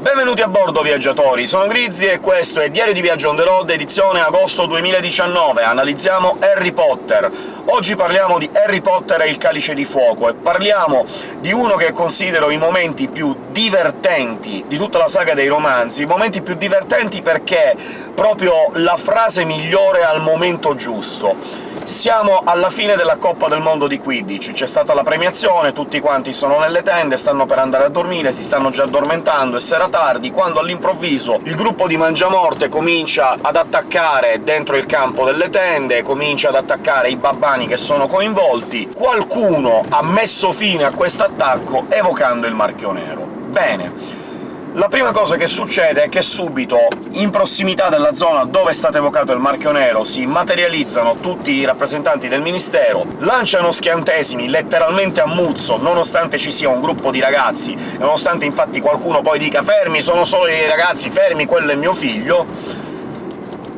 Benvenuti a bordo, viaggiatori! Sono Grizzly e questo è Diario di Viaggio on the road, edizione agosto 2019. Analizziamo Harry Potter. Oggi parliamo di Harry Potter e il Calice di Fuoco, e parliamo di uno che considero i momenti più divertenti di tutta la saga dei romanzi, i momenti più divertenti perché proprio la frase migliore al momento giusto. Siamo alla fine della Coppa del Mondo di Quidditch, c'è stata la premiazione, tutti quanti sono nelle tende, stanno per andare a dormire, si stanno già addormentando, e sera tardi, quando all'improvviso il gruppo di Mangiamorte comincia ad attaccare dentro il campo delle tende, comincia ad attaccare i babbani che sono coinvolti, qualcuno ha messo fine a questo attacco evocando il Marchio Nero. Bene, la prima cosa che succede è che subito, in prossimità della zona dove è stato evocato il marchio nero, si materializzano tutti i rappresentanti del Ministero, lanciano schiantesimi letteralmente a muzzo, nonostante ci sia un gruppo di ragazzi, nonostante infatti qualcuno poi dica «fermi, sono solo i ragazzi, fermi, quello è mio figlio»,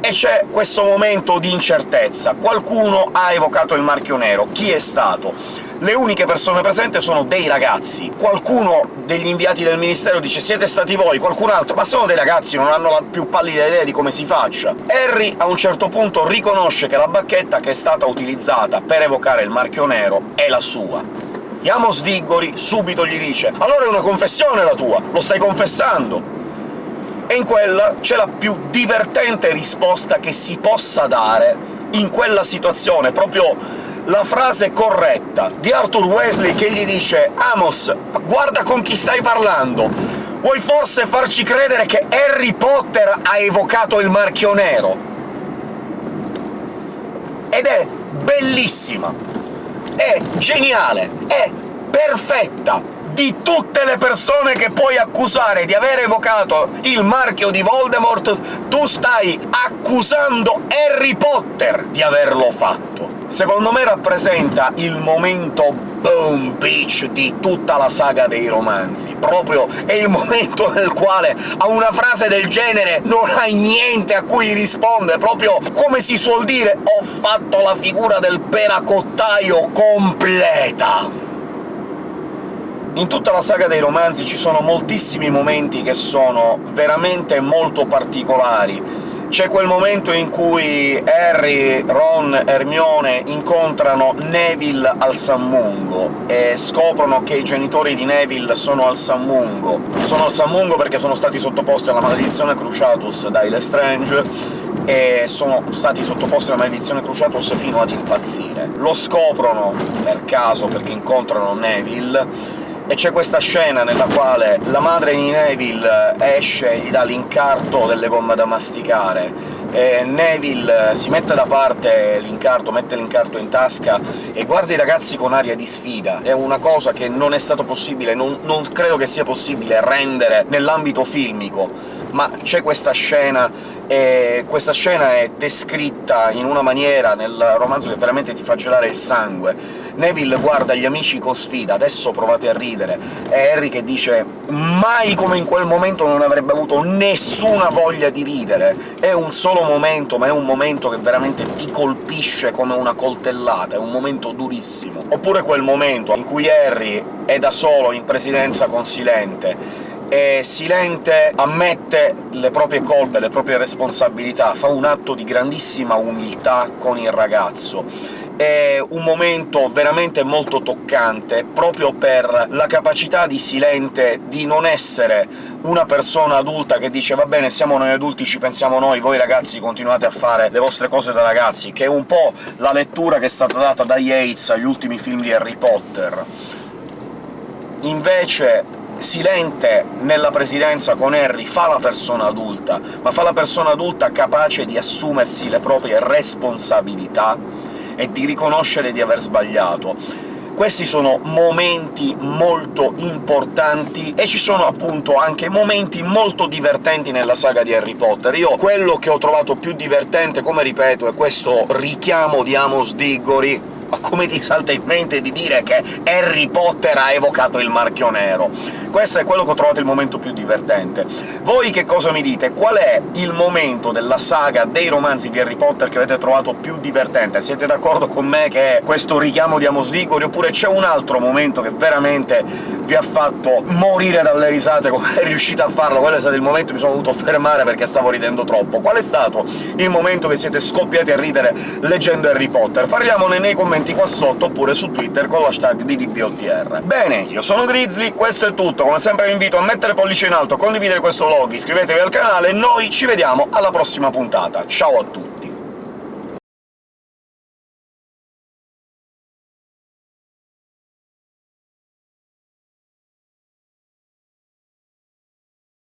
e c'è questo momento di incertezza. Qualcuno ha evocato il marchio nero. Chi è stato? Le uniche persone presenti sono dei ragazzi. Qualcuno degli inviati del Ministero dice «siete stati voi», qualcun altro «ma sono dei ragazzi, non hanno la più pallida idea di come si faccia». Harry a un certo punto riconosce che la bacchetta che è stata utilizzata per evocare il marchio nero è la sua. Iamos Diggori subito gli dice «allora è una confessione la tua, lo stai confessando!» e in quella c'è la più divertente risposta che si possa dare in quella situazione, proprio la frase corretta di Arthur Wesley che gli dice «Amos, guarda con chi stai parlando! Vuoi forse farci credere che Harry Potter ha evocato il marchio nero?» Ed è bellissima, è geniale, è perfetta! di tutte le persone che puoi accusare di aver evocato il marchio di Voldemort, tu stai accusando Harry Potter di averlo fatto. Secondo me rappresenta il momento boom beach di tutta la saga dei romanzi. Proprio è il momento nel quale a una frase del genere non hai niente a cui rispondere, proprio come si suol dire «ho fatto la figura del peracottaio completa». In tutta la saga dei romanzi ci sono moltissimi momenti che sono veramente molto particolari. C'è quel momento in cui Harry, Ron, Hermione incontrano Neville al Sammungo e scoprono che i genitori di Neville sono al Sammungo. Sono al Sammungo perché sono stati sottoposti alla maledizione Cruciatus da Lestrange, e sono stati sottoposti alla maledizione Cruciatus fino ad impazzire. Lo scoprono per caso, perché incontrano Neville, e c'è questa scena nella quale la madre di Neville esce, gli dà l'incarto delle gomme da masticare, e Neville si mette da parte l'incarto, mette l'incarto in tasca e guarda i ragazzi con aria di sfida. È una cosa che non è stato possibile, non, non credo che sia possibile rendere nell'ambito filmico, ma c'è questa scena e questa scena è descritta in una maniera nel romanzo che veramente ti fa gelare il sangue. Neville guarda gli amici con sfida, adesso provate a ridere, e Harry che dice «mai come in quel momento non avrebbe avuto nessuna voglia di ridere». È un solo momento, ma è un momento che veramente ti colpisce come una coltellata, è un momento durissimo. Oppure quel momento in cui Harry è da solo in presidenza con Silente, e Silente ammette le proprie colpe, le proprie responsabilità, fa un atto di grandissima umiltà con il ragazzo. È un momento veramente molto toccante, proprio per la capacità di Silente di non essere una persona adulta che dice «va bene, siamo noi adulti, ci pensiamo noi, voi ragazzi continuate a fare le vostre cose da ragazzi», che è un po' la lettura che è stata data da Yates agli ultimi film di Harry Potter. Invece Silente nella presidenza con Harry fa la persona adulta, ma fa la persona adulta capace di assumersi le proprie responsabilità e di riconoscere di aver sbagliato. Questi sono momenti molto importanti, e ci sono appunto anche momenti molto divertenti nella saga di Harry Potter. Io quello che ho trovato più divertente, come ripeto, è questo richiamo di Amos Diggory Ma come ti salta in mente di dire che Harry Potter ha evocato il marchio nero? Questo è quello che ho trovato il momento più divertente. Voi che cosa mi dite? Qual è il momento della saga dei romanzi di Harry Potter che avete trovato più divertente? Siete d'accordo con me che è questo richiamo di Amos Diggory, oppure c'è un altro momento che veramente vi ha fatto morire dalle risate come è riuscito a farlo? Quello è stato il momento che mi sono dovuto fermare perché stavo ridendo troppo. Qual è stato il momento che siete scoppiati a ridere leggendo Harry Potter? Parliamone nei commenti qua sotto, oppure su Twitter con l'hashtag di DBOTR. Bene, io sono Grizzly, questo è tutto, come sempre vi invito a mettere pollice in alto, condividere questo vlog, iscrivetevi al canale e noi ci vediamo alla prossima puntata. Ciao a tutti!